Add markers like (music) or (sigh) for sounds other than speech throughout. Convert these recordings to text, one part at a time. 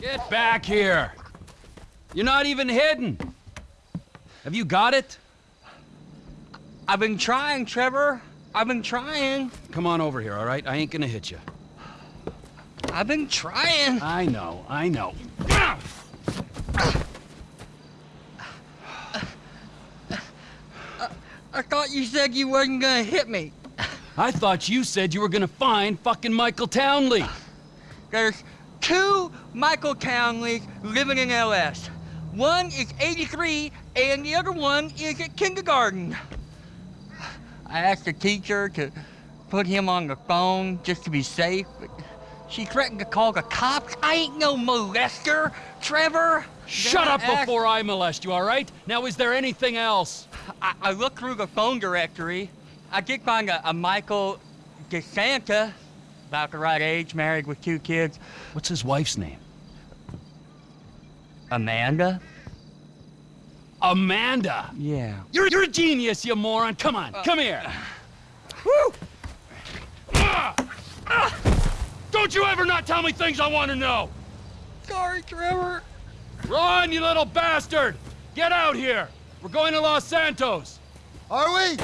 Get back here! You're not even hidden! Have you got it? I've been trying, Trevor. I've been trying. Come on over here, all right? I ain't gonna hit you. I've been trying. I know, I know. I thought you said you wasn't gonna hit me. I thought you said you were gonna find fucking Michael Townley. There's two Michael Townleys living in LS. One is 83 and the other one is at kindergarten. I asked the teacher to put him on the phone just to be safe, but she threatened to call the cops. I ain't no molester, Trevor. Shut Then up I asked- before I molest you, all right? Now, is there anything else? I, I looked through the phone directory. I did find a, a Michael DeSanta, about the right age, married with two kids. What's his wife's name? Amanda? Amanda! Yeah. You're, you're a genius, you moron! Come on, come here! (sighs) Woo! Ah! Ah! Don't you ever not tell me things I want to know! Sorry, Trevor. Run, you little bastard! Get out here! We're going to Los Santos! Are we?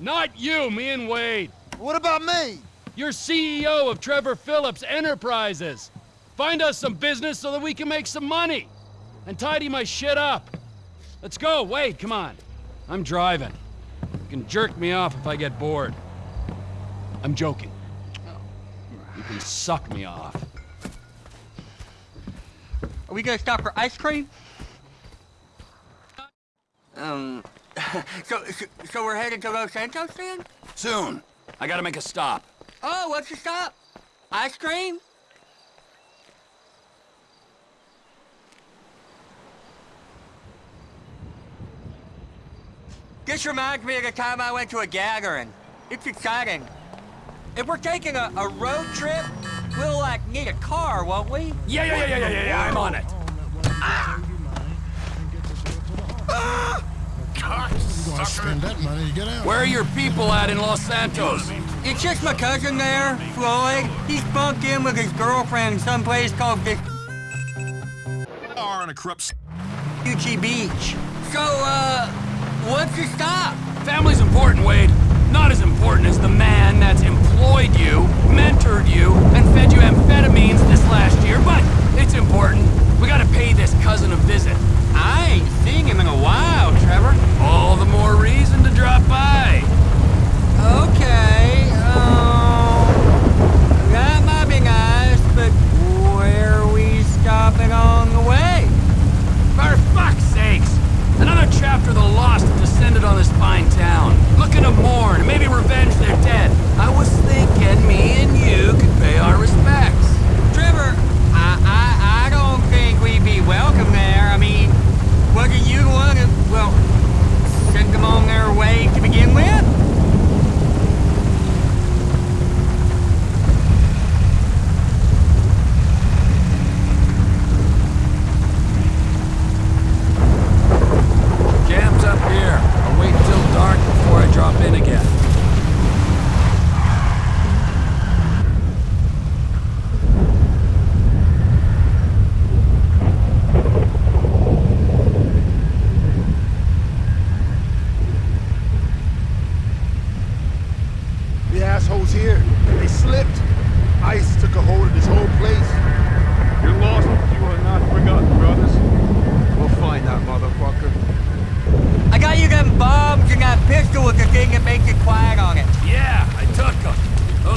Not you, me and Wade. What about me? You're CEO of Trevor Phillips Enterprises. Find us some business so that we can make some money. And tidy my shit up. Let's go, Wade, come on. I'm driving. You can jerk me off if I get bored. I'm joking. You can suck me off. Are we gonna stop for ice cream? Um, (laughs) so, so, so we're headed to Los Santos then? Soon. I gotta make a stop. Oh, what's the stop? Ice cream? This reminds me of the time I went to a gathering. It's exciting. If we're taking a, a road trip, we'll, like, need a car, won't we? Yeah, yeah, yeah, yeah, yeah, yeah, I'm on it. Spend that money to get out. Where are your people at in Los Santos? It's just my cousin there, Floyd. He's bunked in with his girlfriend someplace called the Are on a corrupt. Gucci Beach. So, uh, what's the stop? Family's important, Wade. Not as important as the man that's employed you, mentored you, and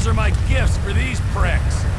are my gifts for these pricks.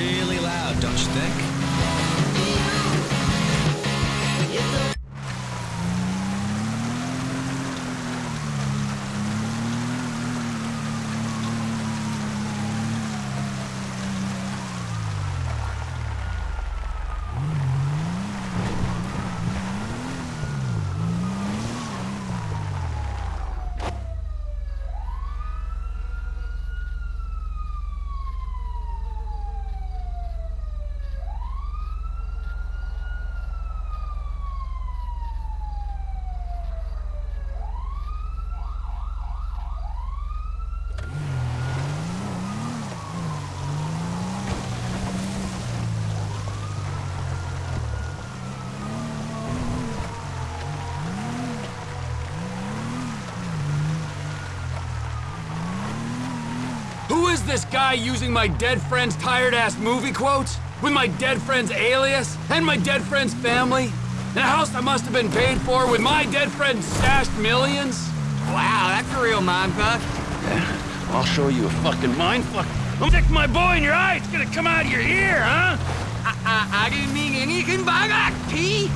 really loud, don't you thick. Is this guy using my dead friend's tired-ass movie quotes? With my dead friend's alias? And my dead friend's family? In a house that must have been paid for with my dead friend's stashed millions? Wow, that's a real mindfuck. I'll show you a fucking mindfuck. I'm gonna stick my boy in your eye. It's gonna come out of your ear, huh? I, I, I didn't mean anything by that, P.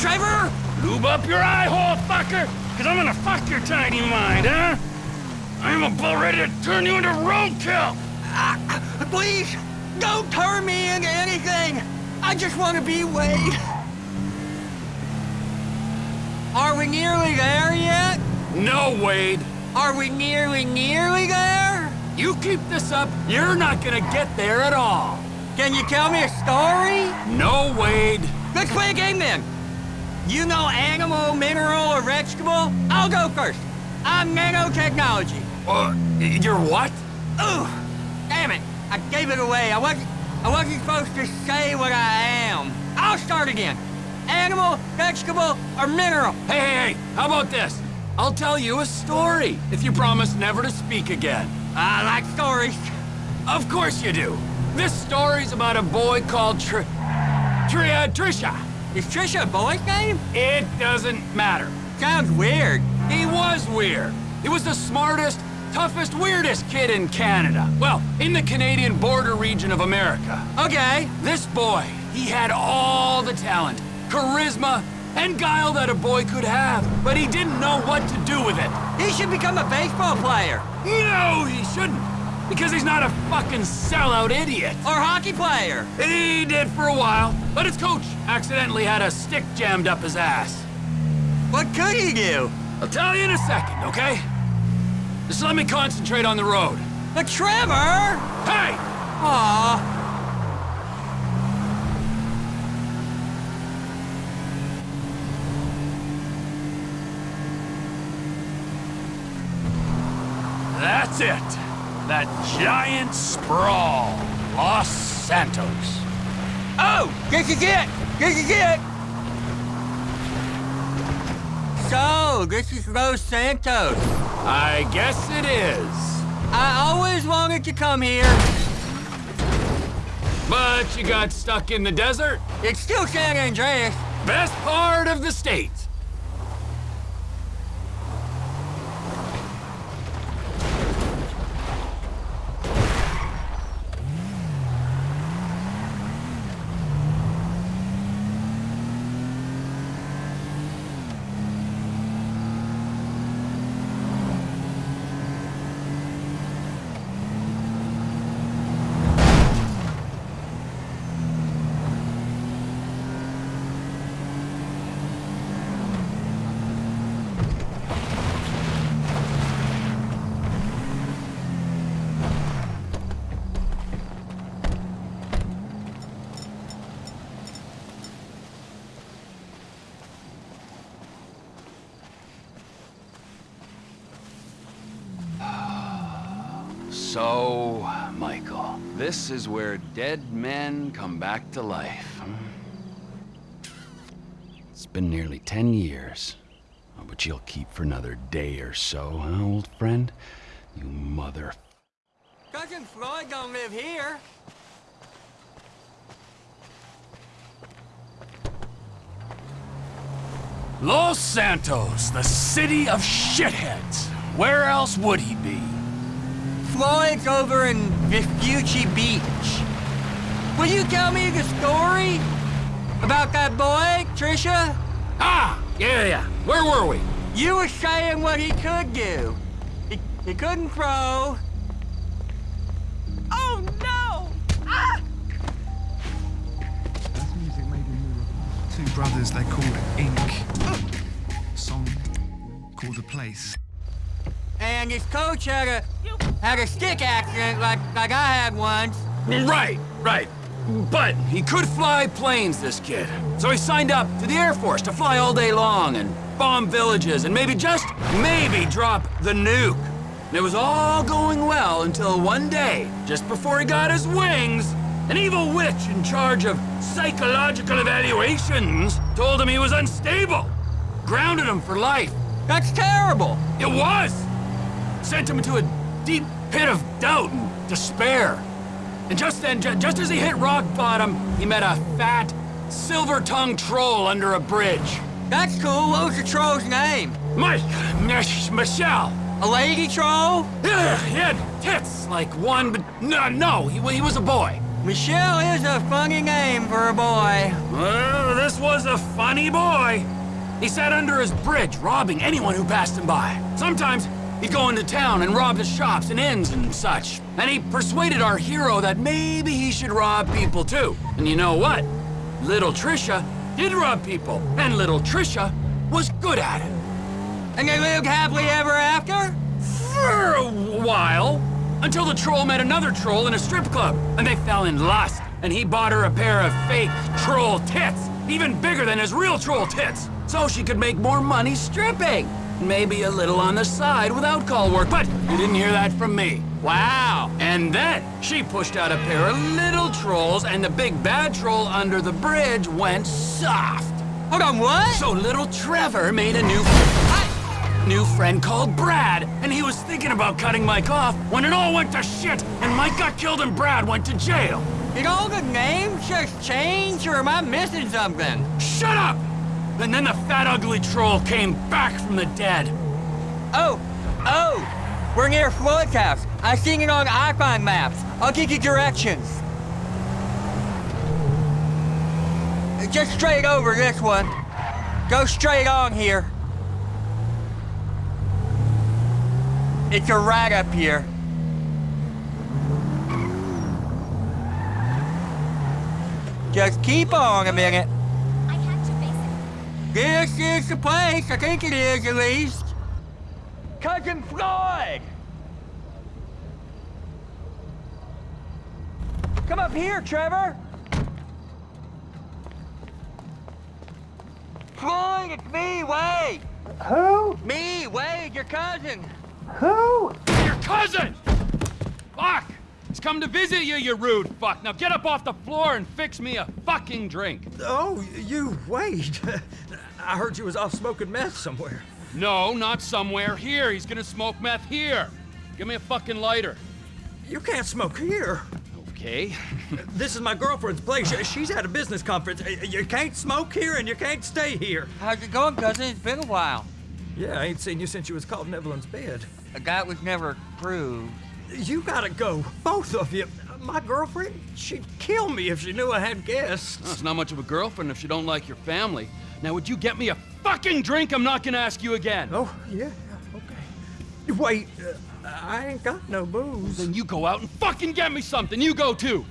Trevor? Lube up your eye hole, fucker! Cause I'm gonna fuck your tiny mind, huh? I'm about ready to turn you into roadkill! Uh, please, don't turn me into anything. I just want to be Wade. Are we nearly there yet? No, Wade. Are we nearly, nearly there? You keep this up, you're not gonna get there at all. Can you tell me a story? No, Wade. Let's play a game then. You know animal, mineral, or vegetable? I'll go first. I'm nanotechnology. Uh, you're what? Ooh, damn it. I gave it away. I wasn't, I wasn't supposed to say what I am. I'll start again. Animal, vegetable, or mineral? Hey, hey, hey, how about this? I'll tell you a story if you promise never to speak again. I like stories. Of course you do. This story's about a boy called Tr... Tri... uh, Trisha. Is Trisha a boy's name? It doesn't matter. Sounds weird. He was weird. He was the smartest, toughest, weirdest kid in Canada. Well, in the Canadian border region of America. Okay. This boy, he had all the talent, charisma, and guile that a boy could have, but he didn't know what to do with it. He should become a baseball player. No, he shouldn't, because he's not a fucking sellout idiot. Or hockey player. He did for a while, but his coach accidentally had a stick jammed up his ass. What could he do? I'll tell you in a second, okay? Just let me concentrate on the road. But Trevor! Hey! Aw. That's it. That giant sprawl. Los Santos. Oh! Get, get, get! Get, get, get! So, this is Los Santos. I guess it is. I always wanted to come here. But you got stuck in the desert? It's still San Andreas. Best part of the state. So, Michael, this is where dead men come back to life. It's been nearly ten years. Oh, but you'll keep for another day or so, huh, old friend? You mother... Cousin Floyd don't live here. Los Santos, the city of shitheads. Where else would he be? Floyd's over in Vespucci Beach. will you tell me the story about that boy, Trisha? Ah, yeah, yeah. Where were we? You were saying what he could do. He, he couldn't throw. Oh no! Ah! music made in Two brothers, they called Ink. Song called The Place. And his coach had a had a stick accident like like I had once. Right, right. But he could fly planes, this kid. So he signed up to the Air Force to fly all day long and bomb villages and maybe just maybe drop the nuke. And it was all going well until one day, just before he got his wings, an evil witch in charge of psychological evaluations told him he was unstable. Grounded him for life. That's terrible. It was! Sent him into a deep pit of doubt and despair. And just then, ju just as he hit rock bottom, he met a fat, silver-tongued troll under a bridge. That's cool. What was the troll's name? Mike, Michelle. A lady troll? Yeah, he had tits like one, but no, no, he, he was a boy. Michelle is a funny name for a boy. Well, this was a funny boy. He sat under his bridge, robbing anyone who passed him by. Sometimes he'd go into town and rob the shops and inns and such. And he persuaded our hero that maybe he should rob people too. And you know what? Little Trisha did rob people, and little Trisha was good at it. And they lived happily ever after? For a while. Until the troll met another troll in a strip club, and they fell in lust. And he bought her a pair of fake troll tits, even bigger than his real troll tits, so she could make more money stripping. Maybe a little on the side without call work, but you didn't hear that from me. Wow. And then she pushed out a pair of little trolls, and the big bad troll under the bridge went soft. Hold on, what? So little Trevor made a new new friend called Brad, and he was thinking about cutting Mike off when it all went to shit, and Mike got killed and Brad went to jail. Did all the names just change, or am I missing something? Shut up! And then the fat ugly troll came back from the dead. Oh, oh, we're near Floyd's house. I seen it on iPhone maps. I'll give you directions. Just straight over this one. Go straight on here. It's a right up here. Just keep on a minute. I had to face This is the place, I think it is at least. Cousin Floyd! Come up here, Trevor! Floyd, it's me, Wade! Who? Me, Wade, your cousin! Who? Your cousin! Fuck! He's come to visit you, you rude fuck. Now get up off the floor and fix me a fucking drink. Oh, you, wait. (laughs) I heard you was off smoking meth somewhere. No, not somewhere here. He's gonna smoke meth here. Give me a fucking lighter. You can't smoke here. Okay. (laughs) This is my girlfriend's place. She's at a business conference. You can't smoke here and you can't stay here. How's it going, cousin? It's been a while. Yeah, I ain't seen you since you was caught in Evelyn's bed. A guy was never proved. You gotta go, both of you. My girlfriend, she'd kill me if she knew I had guests. Well, it's not much of a girlfriend if she don't like your family. Now, would you get me a fucking drink? I'm not gonna ask you again. Oh, yeah, okay. Wait, uh, I ain't got no booze. Then you go out and fucking get me something. You go too.